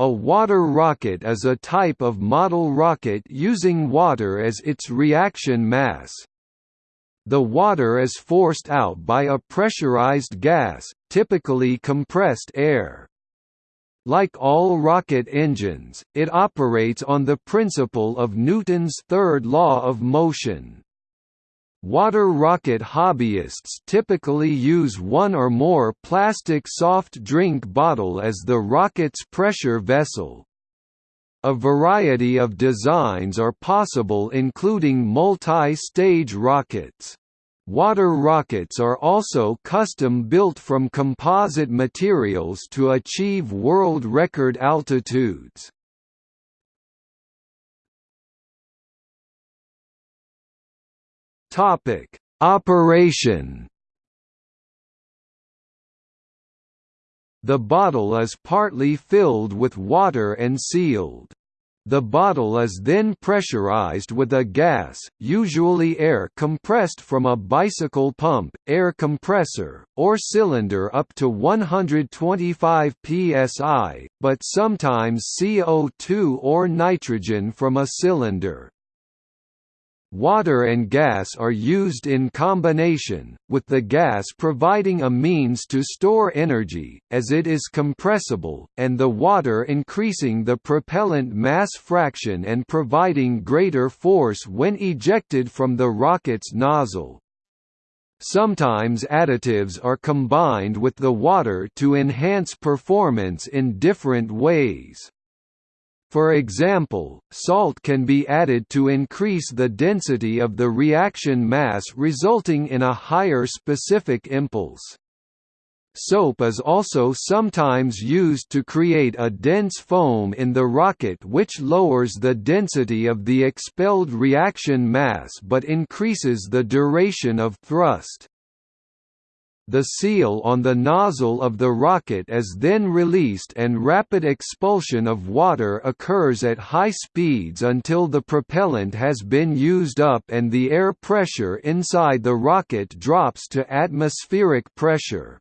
A water rocket is a type of model rocket using water as its reaction mass. The water is forced out by a pressurized gas, typically compressed air. Like all rocket engines, it operates on the principle of Newton's third law of motion. Water rocket hobbyists typically use one or more plastic soft drink bottle as the rocket's pressure vessel. A variety of designs are possible including multi-stage rockets. Water rockets are also custom-built from composite materials to achieve world record altitudes. Topic: Operation. The bottle is partly filled with water and sealed. The bottle is then pressurized with a gas, usually air compressed from a bicycle pump, air compressor, or cylinder up to 125 psi, but sometimes CO2 or nitrogen from a cylinder. Water and gas are used in combination, with the gas providing a means to store energy, as it is compressible, and the water increasing the propellant mass fraction and providing greater force when ejected from the rocket's nozzle. Sometimes additives are combined with the water to enhance performance in different ways. For example, salt can be added to increase the density of the reaction mass resulting in a higher specific impulse. Soap is also sometimes used to create a dense foam in the rocket which lowers the density of the expelled reaction mass but increases the duration of thrust. The seal on the nozzle of the rocket is then released and rapid expulsion of water occurs at high speeds until the propellant has been used up and the air pressure inside the rocket drops to atmospheric pressure.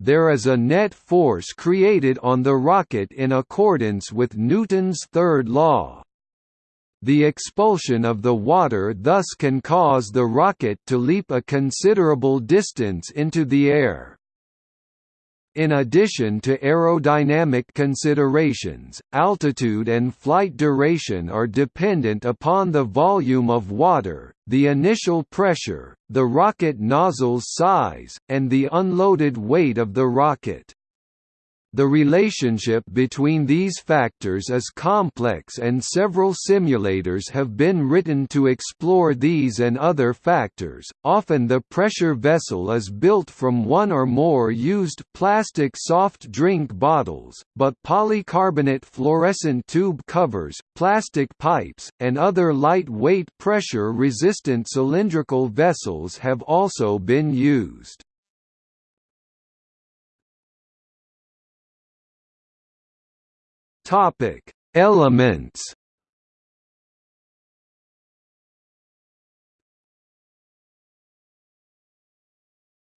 There is a net force created on the rocket in accordance with Newton's third law. The expulsion of the water thus can cause the rocket to leap a considerable distance into the air. In addition to aerodynamic considerations, altitude and flight duration are dependent upon the volume of water, the initial pressure, the rocket nozzle's size, and the unloaded weight of the rocket. The relationship between these factors is complex and several simulators have been written to explore these and other factors. Often the pressure vessel is built from one or more used plastic soft drink bottles, but polycarbonate fluorescent tube covers, plastic pipes, and other lightweight pressure-resistant cylindrical vessels have also been used. Topic: Elements.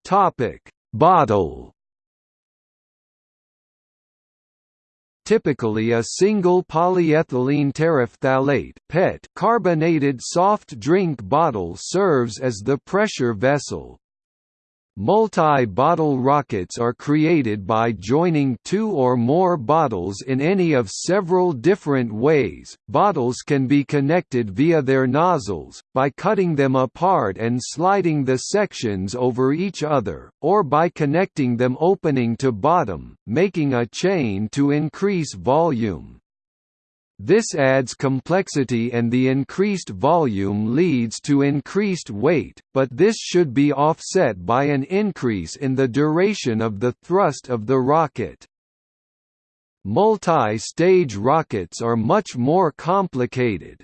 Topic: Bottle. Typically a single polyethylene terephthalate (PET) carbonated soft drink bottle serves as the pressure vessel, Multi-bottle rockets are created by joining two or more bottles in any of several different ways. Bottles can be connected via their nozzles, by cutting them apart and sliding the sections over each other, or by connecting them opening to bottom, making a chain to increase volume. This adds complexity and the increased volume leads to increased weight, but this should be offset by an increase in the duration of the thrust of the rocket. Multi-stage rockets are much more complicated.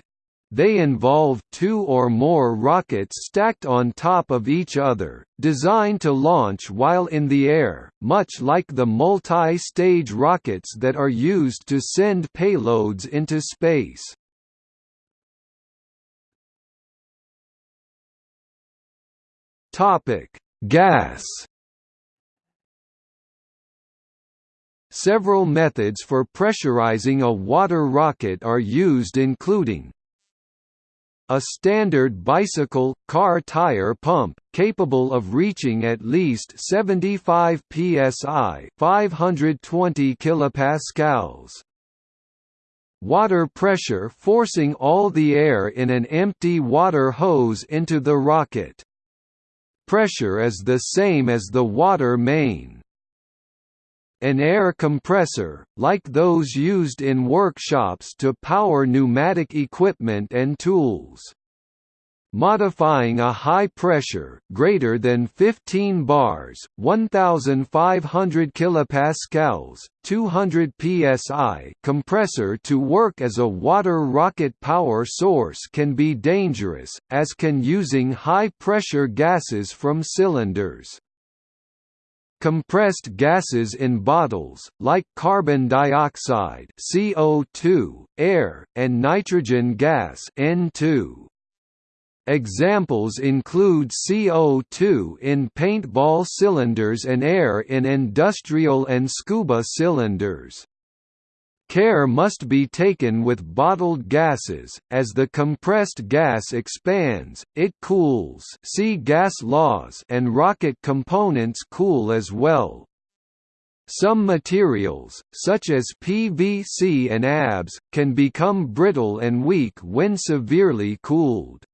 They involve two or more rockets stacked on top of each other, designed to launch while in the air, much like the multi-stage rockets that are used to send payloads into space. Topic: Gas Several methods for pressurizing a water rocket are used including a standard bicycle, car tire pump, capable of reaching at least 75 psi 520 kilopascals. Water pressure forcing all the air in an empty water hose into the rocket. Pressure is the same as the water main. An air compressor, like those used in workshops to power pneumatic equipment and tools. Modifying a high pressure greater than 15 bars 1500 kilopascals 200 psi compressor to work as a water rocket power source can be dangerous as can using high pressure gases from cylinders Compressed gases in bottles, like carbon dioxide CO2, air, and nitrogen gas N2. Examples include CO2 in paintball cylinders and air in industrial and scuba cylinders. Care must be taken with bottled gases, as the compressed gas expands, it cools see gas laws and rocket components cool as well. Some materials, such as PVC and ABS, can become brittle and weak when severely cooled.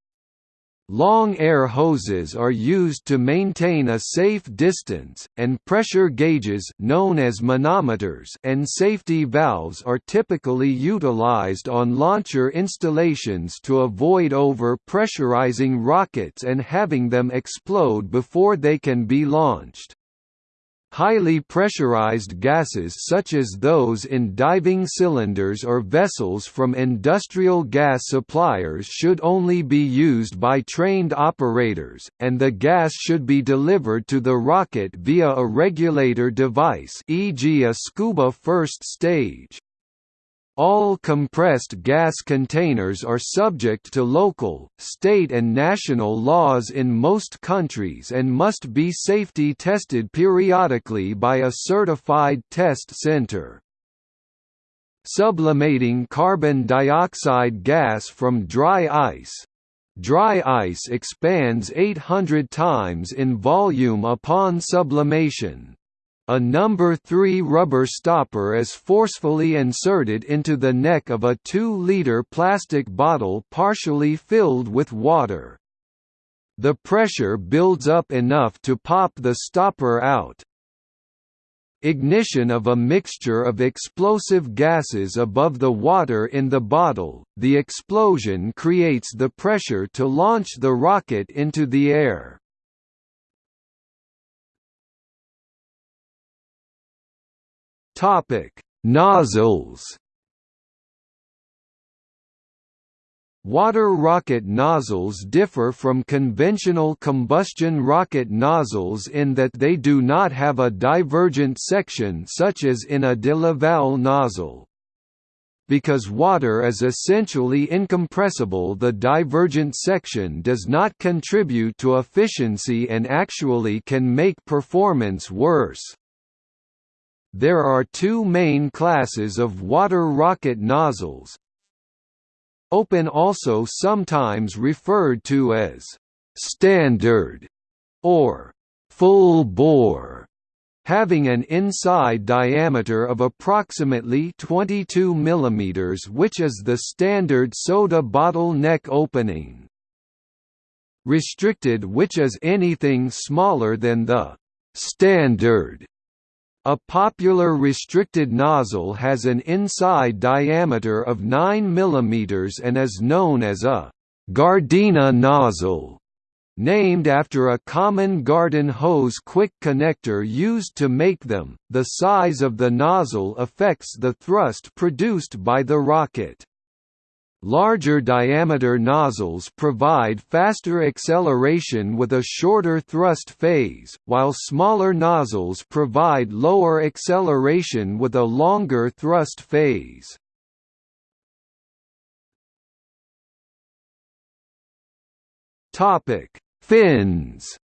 Long air hoses are used to maintain a safe distance, and pressure gauges known as manometers and safety valves are typically utilized on launcher installations to avoid over-pressurizing rockets and having them explode before they can be launched. Highly pressurized gases such as those in diving cylinders or vessels from industrial gas suppliers should only be used by trained operators, and the gas should be delivered to the rocket via a regulator device e.g. a scuba first stage. All compressed gas containers are subject to local, state and national laws in most countries and must be safety tested periodically by a certified test center. Sublimating carbon dioxide gas from dry ice Dry ice expands 800 times in volume upon sublimation. A number 3 rubber stopper is forcefully inserted into the neck of a 2-liter plastic bottle partially filled with water. The pressure builds up enough to pop the stopper out. Ignition of a mixture of explosive gases above the water in the bottle, the explosion creates the pressure to launch the rocket into the air. Topic: Nozzles. Water rocket nozzles differ from conventional combustion rocket nozzles in that they do not have a divergent section such as in a de Laval nozzle. Because water is essentially incompressible the divergent section does not contribute to efficiency and actually can make performance worse. There are two main classes of water rocket nozzles. Open also sometimes referred to as «standard» or «full bore», having an inside diameter of approximately 22 mm which is the standard soda bottle neck opening. Restricted which is anything smaller than the «standard» A popular restricted nozzle has an inside diameter of 9 mm and is known as a Gardena nozzle, named after a common garden hose quick connector used to make them. The size of the nozzle affects the thrust produced by the rocket. Larger diameter nozzles provide faster acceleration with a shorter thrust phase, while smaller nozzles provide lower acceleration with a longer thrust phase. Fins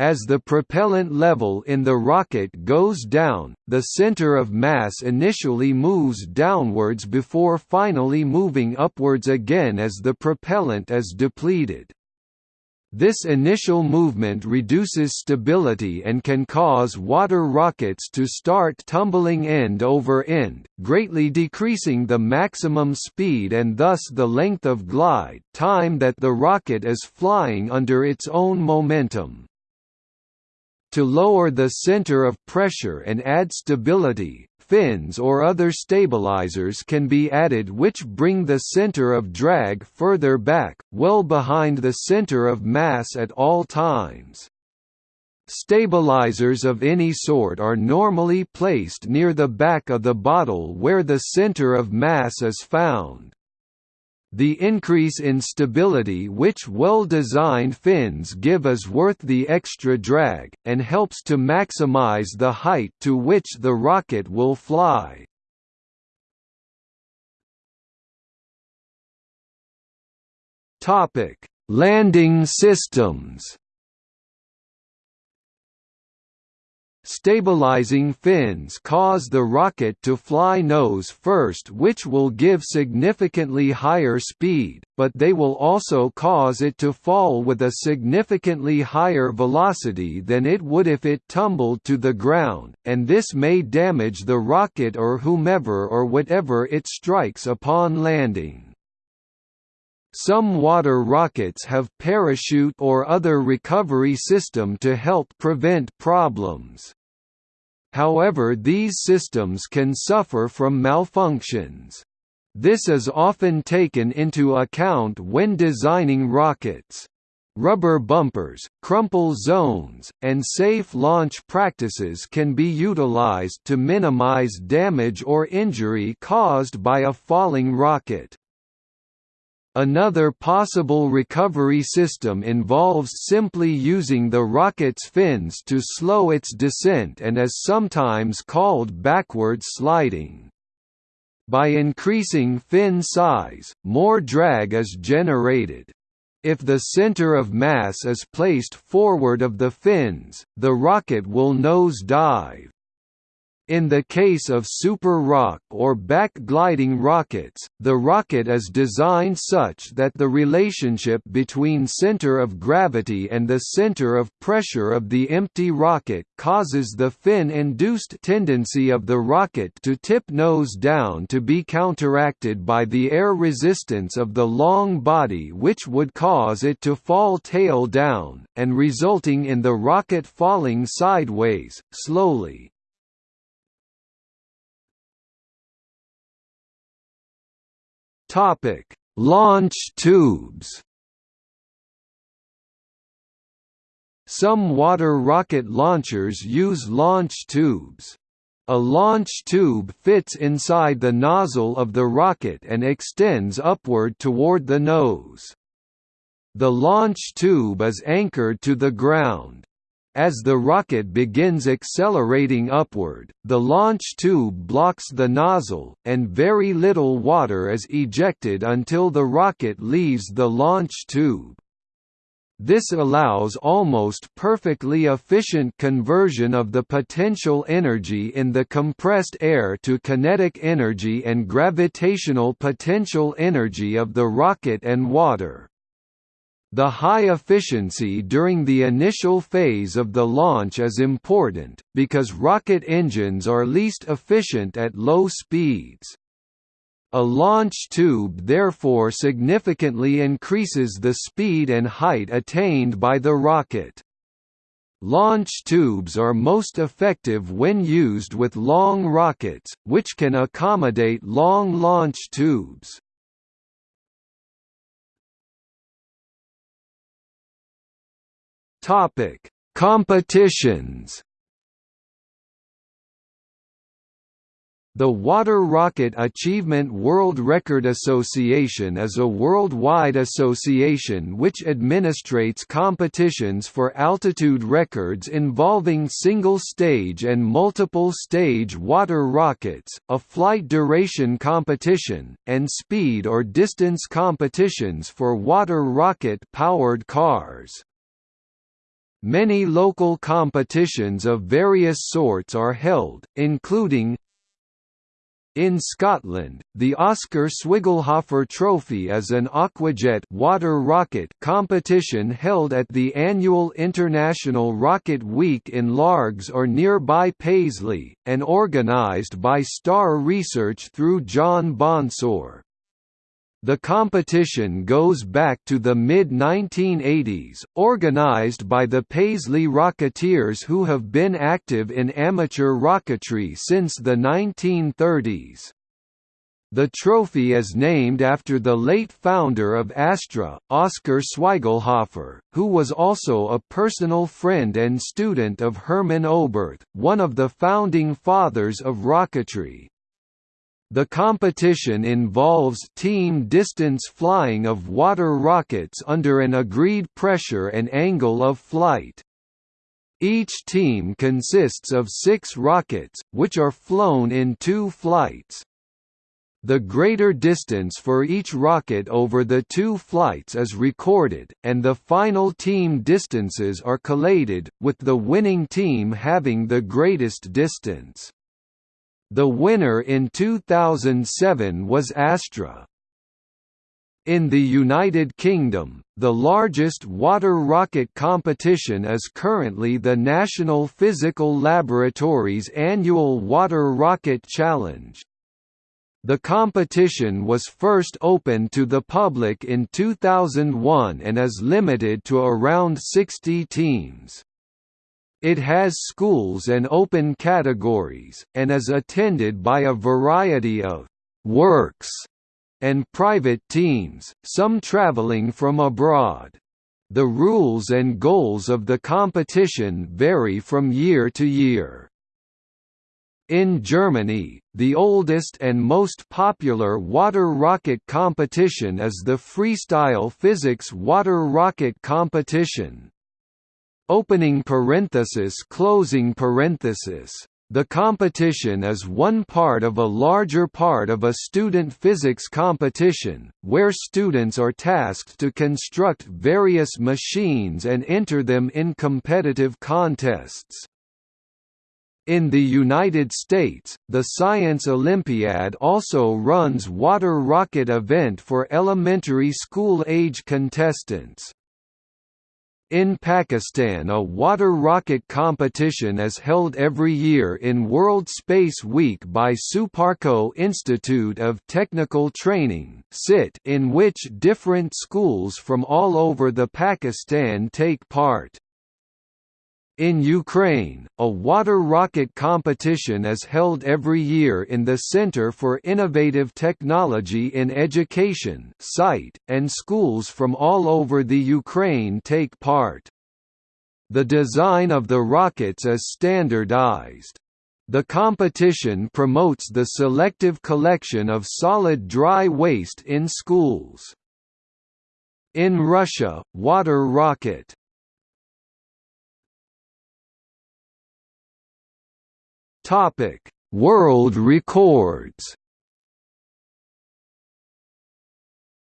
As the propellant level in the rocket goes down, the center of mass initially moves downwards before finally moving upwards again as the propellant is depleted. This initial movement reduces stability and can cause water rockets to start tumbling end over end, greatly decreasing the maximum speed and thus the length of glide time that the rocket is flying under its own momentum. To lower the center of pressure and add stability, fins or other stabilizers can be added which bring the center of drag further back, well behind the center of mass at all times. Stabilizers of any sort are normally placed near the back of the bottle where the center of mass is found. The increase in stability which well-designed fins give is worth the extra drag, and helps to maximize the height to which the rocket will fly. Landing systems Stabilizing fins cause the rocket to fly nose first which will give significantly higher speed, but they will also cause it to fall with a significantly higher velocity than it would if it tumbled to the ground, and this may damage the rocket or whomever or whatever it strikes upon landing. Some water rockets have parachute or other recovery system to help prevent problems. However these systems can suffer from malfunctions. This is often taken into account when designing rockets. Rubber bumpers, crumple zones, and safe launch practices can be utilized to minimize damage or injury caused by a falling rocket. Another possible recovery system involves simply using the rocket's fins to slow its descent and is sometimes called backward sliding. By increasing fin size, more drag is generated. If the center of mass is placed forward of the fins, the rocket will nose dive. In the case of super roc or back-gliding rockets, the rocket is designed such that the relationship between center of gravity and the center of pressure of the empty rocket causes the fin-induced tendency of the rocket to tip nose down to be counteracted by the air resistance of the long body which would cause it to fall tail down, and resulting in the rocket falling sideways, slowly. Topic: Launch tubes. Some water rocket launchers use launch tubes. A launch tube fits inside the nozzle of the rocket and extends upward toward the nose. The launch tube is anchored to the ground. As the rocket begins accelerating upward, the launch tube blocks the nozzle, and very little water is ejected until the rocket leaves the launch tube. This allows almost perfectly efficient conversion of the potential energy in the compressed air to kinetic energy and gravitational potential energy of the rocket and water. The high efficiency during the initial phase of the launch is important, because rocket engines are least efficient at low speeds. A launch tube therefore significantly increases the speed and height attained by the rocket. Launch tubes are most effective when used with long rockets, which can accommodate long launch tubes. Topic: Competitions. The Water Rocket Achievement World Record Association is a worldwide association which administrates competitions for altitude records involving single-stage and multiple-stage water rockets, a flight duration competition, and speed or distance competitions for water rocket-powered cars. Many local competitions of various sorts are held, including in Scotland, the Oscar Swigelhofer Trophy is an aquajet water rocket competition held at the annual International Rocket Week in Largs or nearby Paisley, and organised by Star Research through John Bonsor. The competition goes back to the mid-1980s, organized by the Paisley Rocketeers who have been active in amateur rocketry since the 1930s. The trophy is named after the late founder of Astra, Oskar Swigelhofer, who was also a personal friend and student of Hermann Oberth, one of the founding fathers of rocketry. The competition involves team distance flying of water rockets under an agreed pressure and angle of flight. Each team consists of six rockets, which are flown in two flights. The greater distance for each rocket over the two flights is recorded, and the final team distances are collated, with the winning team having the greatest distance. The winner in 2007 was Astra. In the United Kingdom, the largest water rocket competition is currently the National Physical Laboratory's annual Water Rocket Challenge. The competition was first opened to the public in 2001 and is limited to around 60 teams. It has schools and open categories, and is attended by a variety of «works» and private teams, some traveling from abroad. The rules and goals of the competition vary from year to year. In Germany, the oldest and most popular water rocket competition is the Freestyle Physics Water Rocket Competition. Opening parenthesis closing parenthesis the competition is one part of a larger part of a student physics competition, where students are tasked to construct various machines and enter them in competitive contests. In the United States, the Science Olympiad also runs water rocket event for elementary school-age contestants. In Pakistan a water rocket competition is held every year in World Space Week by Suparco Institute of Technical Training in which different schools from all over the Pakistan take part. In Ukraine, a water rocket competition is held every year in the Center for Innovative Technology in Education site, and schools from all over the Ukraine take part. The design of the rockets is standardized. The competition promotes the selective collection of solid dry waste in schools. In Russia, water rocket Topic: World records.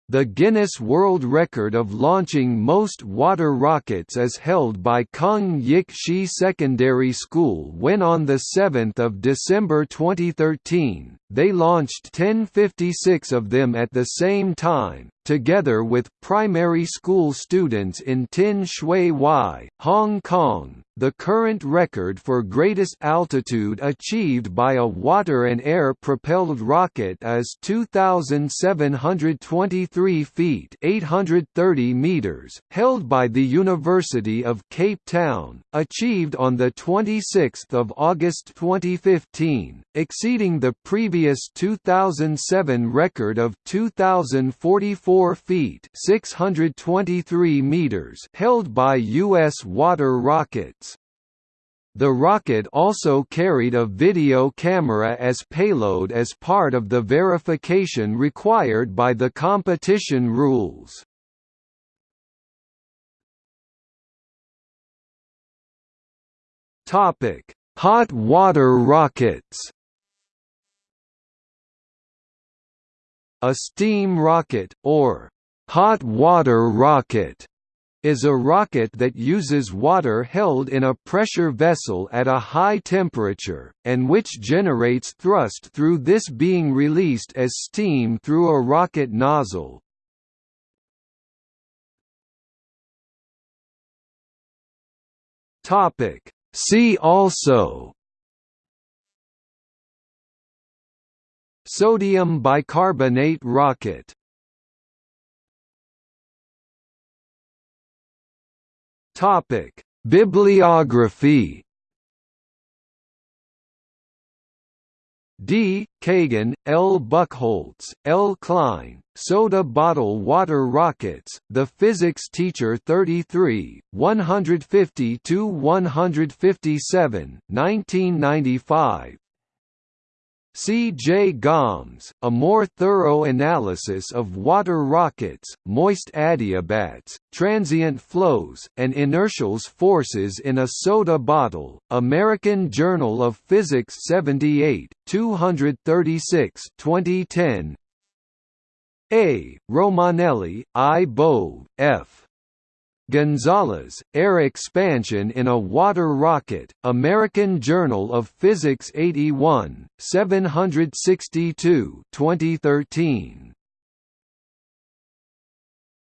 The Guinness World Record of launching most water rockets is held by Kung Yik She Secondary School when on 7 December 2013, they launched 1056 of them at the same time, together with primary school students in Tin Shui Wai, Hong Kong. The current record for greatest altitude achieved by a water and air propelled rocket is 2723 feet, 830 meters, held by the University of Cape Town, achieved on the 26th of August 2015, exceeding the previous 2007 record of 2044 feet 623 meters held by U.S. water rockets. The rocket also carried a video camera as payload as part of the verification required by the competition rules. Hot water rockets A steam rocket, or hot water rocket, is a rocket that uses water held in a pressure vessel at a high temperature, and which generates thrust through this being released as steam through a rocket nozzle. See also Sodium bicarbonate rocket Topic: Bibliography. D. Kagan, L. Buchholz, L. Klein, Soda Bottle Water Rockets, The Physics Teacher 33, 150–157, 1995 C. J. Gommes, a more thorough analysis of water rockets, moist adiabats, transient flows, and inertial forces in a soda bottle, American Journal of Physics 78, 236 2010 A. Romanelli, I. Bove, F. Gonzalez, Air Expansion in a Water Rocket, American Journal of Physics 81, 762 2013.